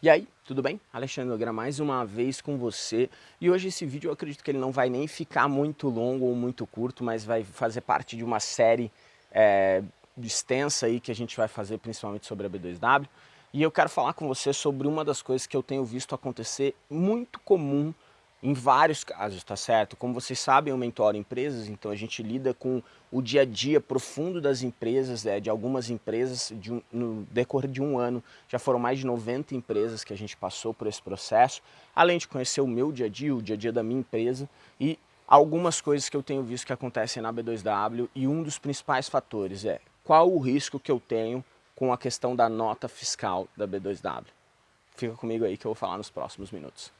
E aí, tudo bem? Alexandre Nogueira mais uma vez com você e hoje esse vídeo eu acredito que ele não vai nem ficar muito longo ou muito curto, mas vai fazer parte de uma série é, extensa aí que a gente vai fazer principalmente sobre a B2W e eu quero falar com você sobre uma das coisas que eu tenho visto acontecer muito comum em vários casos, tá certo? Como vocês sabem, eu mentoro empresas, então a gente lida com o dia a dia profundo das empresas, é, de algumas empresas, de um, no decorrer de um ano, já foram mais de 90 empresas que a gente passou por esse processo, além de conhecer o meu dia a dia, o dia a dia da minha empresa e algumas coisas que eu tenho visto que acontecem na B2W e um dos principais fatores é qual o risco que eu tenho com a questão da nota fiscal da B2W. Fica comigo aí que eu vou falar nos próximos minutos.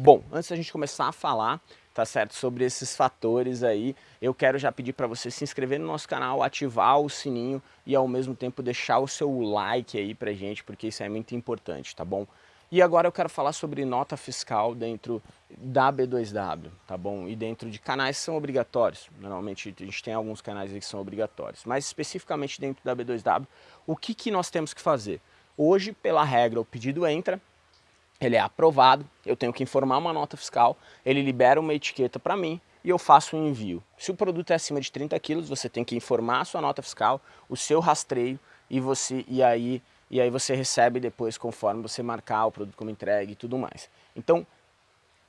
Bom, antes da gente começar a falar, tá certo, sobre esses fatores aí, eu quero já pedir para você se inscrever no nosso canal, ativar o sininho e ao mesmo tempo deixar o seu like aí pra gente, porque isso é muito importante, tá bom? E agora eu quero falar sobre nota fiscal dentro da B2W, tá bom? E dentro de canais que são obrigatórios. Normalmente a gente tem alguns canais que são obrigatórios, mas especificamente dentro da B2W, o que, que nós temos que fazer? Hoje, pela regra, o pedido entra, ele é aprovado, eu tenho que informar uma nota fiscal, ele libera uma etiqueta para mim e eu faço o um envio. Se o produto é acima de 30 quilos, você tem que informar a sua nota fiscal, o seu rastreio e, você, e, aí, e aí você recebe depois conforme você marcar o produto como entregue e tudo mais. Então,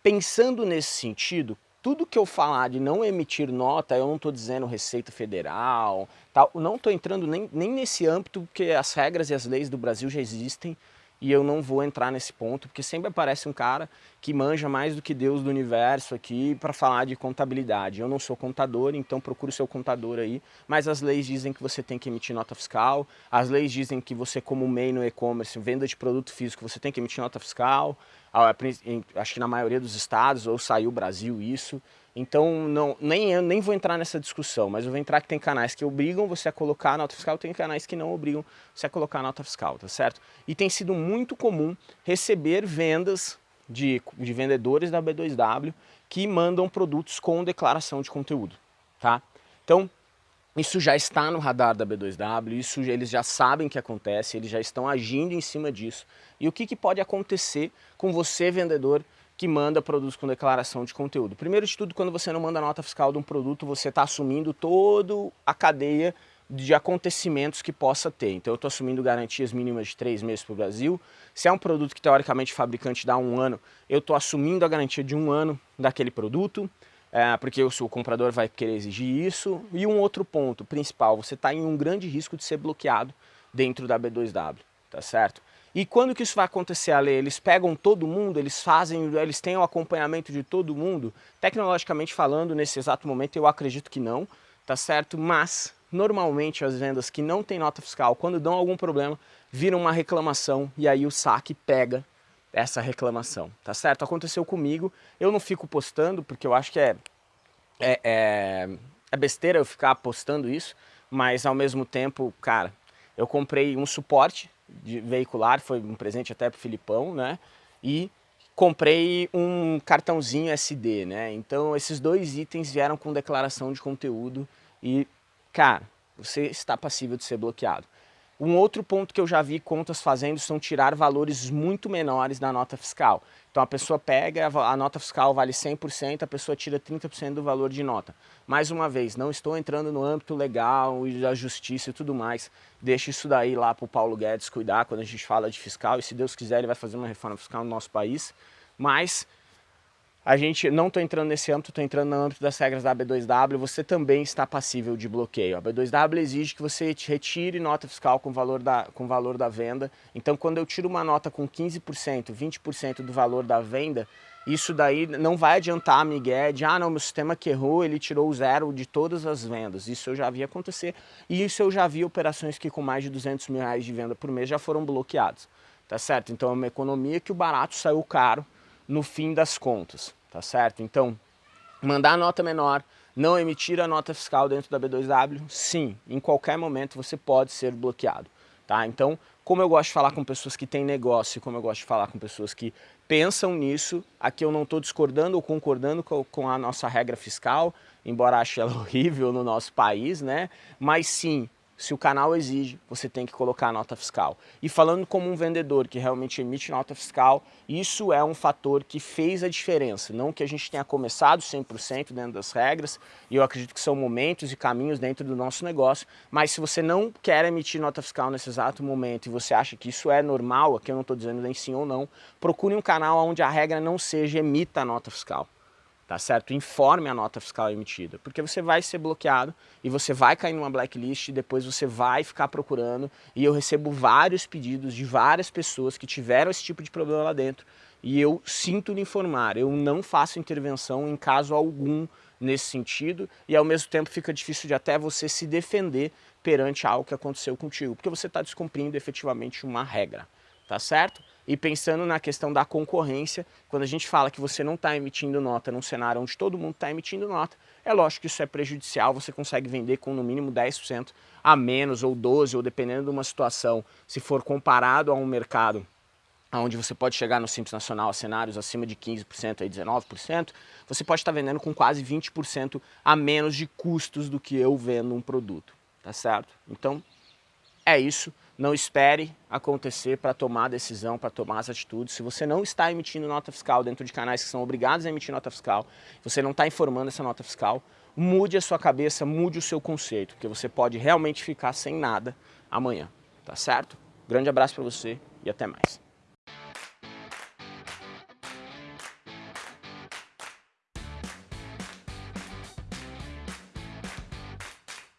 pensando nesse sentido, tudo que eu falar de não emitir nota, eu não estou dizendo Receita Federal, tal, não estou entrando nem, nem nesse âmbito, porque as regras e as leis do Brasil já existem, e eu não vou entrar nesse ponto, porque sempre aparece um cara que manja mais do que Deus do universo aqui para falar de contabilidade. Eu não sou contador, então procure o seu contador aí, mas as leis dizem que você tem que emitir nota fiscal, as leis dizem que você como MEI no e-commerce, venda de produto físico, você tem que emitir nota fiscal, acho que na maioria dos estados, ou saiu Brasil isso, então, não, nem eu nem vou entrar nessa discussão, mas eu vou entrar que tem canais que obrigam você a colocar nota fiscal, tem canais que não obrigam você a colocar nota fiscal, tá certo? E tem sido muito comum receber vendas de, de vendedores da B2W que mandam produtos com declaração de conteúdo, tá? Então, isso já está no radar da B2W, isso eles já sabem que acontece, eles já estão agindo em cima disso. E o que, que pode acontecer com você, vendedor, que manda produtos com declaração de conteúdo. Primeiro de tudo, quando você não manda nota fiscal de um produto, você está assumindo toda a cadeia de acontecimentos que possa ter. Então eu estou assumindo garantias mínimas de três meses para o Brasil. Se é um produto que teoricamente o fabricante dá um ano, eu estou assumindo a garantia de um ano daquele produto, é, porque o, o comprador vai querer exigir isso. E um outro ponto principal, você está em um grande risco de ser bloqueado dentro da B2W, tá certo? E quando que isso vai acontecer, Ale? Eles pegam todo mundo, eles fazem, eles têm o acompanhamento de todo mundo? Tecnologicamente falando, nesse exato momento, eu acredito que não, tá certo? Mas, normalmente, as vendas que não têm nota fiscal, quando dão algum problema, viram uma reclamação e aí o saque pega essa reclamação, tá certo? Aconteceu comigo, eu não fico postando, porque eu acho que é, é, é, é besteira eu ficar postando isso, mas ao mesmo tempo, cara, eu comprei um suporte veicular, foi um presente até pro Filipão, né? E comprei um cartãozinho SD, né? Então esses dois itens vieram com declaração de conteúdo e, cara, você está passível de ser bloqueado. Um outro ponto que eu já vi contas fazendo são tirar valores muito menores da nota fiscal. Então a pessoa pega, a nota fiscal vale 100%, a pessoa tira 30% do valor de nota. Mais uma vez, não estou entrando no âmbito legal e da justiça e tudo mais. Deixa isso daí lá para o Paulo Guedes cuidar quando a gente fala de fiscal e se Deus quiser ele vai fazer uma reforma fiscal no nosso país. Mas a gente não estou entrando nesse âmbito, estou entrando no âmbito das regras da B2W, você também está passível de bloqueio. A B2W exige que você retire nota fiscal com valor da, com valor da venda. Então, quando eu tiro uma nota com 15%, 20% do valor da venda, isso daí não vai adiantar a Miguel de, ah, não, meu sistema que errou, ele tirou o zero de todas as vendas. Isso eu já vi acontecer. E isso eu já vi operações que com mais de 200 mil reais de venda por mês já foram bloqueadas. Tá certo? Então, é uma economia que o barato saiu caro no fim das contas, tá certo? Então, mandar nota menor, não emitir a nota fiscal dentro da B2W, sim, em qualquer momento você pode ser bloqueado, tá? Então, como eu gosto de falar com pessoas que têm negócio, como eu gosto de falar com pessoas que pensam nisso, aqui eu não estou discordando ou concordando com, a nossa regra fiscal, embora ache ela horrível no nosso país, né? Mas sim, se o canal exige, você tem que colocar a nota fiscal. E falando como um vendedor que realmente emite nota fiscal, isso é um fator que fez a diferença. Não que a gente tenha começado 100% dentro das regras, e eu acredito que são momentos e caminhos dentro do nosso negócio, mas se você não quer emitir nota fiscal nesse exato momento e você acha que isso é normal, aqui eu não estou dizendo nem sim ou não, procure um canal onde a regra não seja emita a nota fiscal tá certo? Informe a nota fiscal emitida, porque você vai ser bloqueado e você vai cair numa blacklist e depois você vai ficar procurando e eu recebo vários pedidos de várias pessoas que tiveram esse tipo de problema lá dentro e eu sinto lhe informar, eu não faço intervenção em caso algum nesse sentido e ao mesmo tempo fica difícil de até você se defender perante algo que aconteceu contigo, porque você está descumprindo efetivamente uma regra, tá certo? E pensando na questão da concorrência, quando a gente fala que você não está emitindo nota num cenário onde todo mundo está emitindo nota, é lógico que isso é prejudicial, você consegue vender com no mínimo 10% a menos ou 12%, ou dependendo de uma situação, se for comparado a um mercado onde você pode chegar no Simples Nacional a cenários acima de 15%, aí 19%, você pode estar vendendo com quase 20% a menos de custos do que eu vendo um produto, tá certo? Então, é isso. Não espere acontecer para tomar a decisão, para tomar as atitudes. Se você não está emitindo nota fiscal dentro de canais que são obrigados a emitir nota fiscal, você não está informando essa nota fiscal, mude a sua cabeça, mude o seu conceito, porque você pode realmente ficar sem nada amanhã, tá certo? Grande abraço para você e até mais.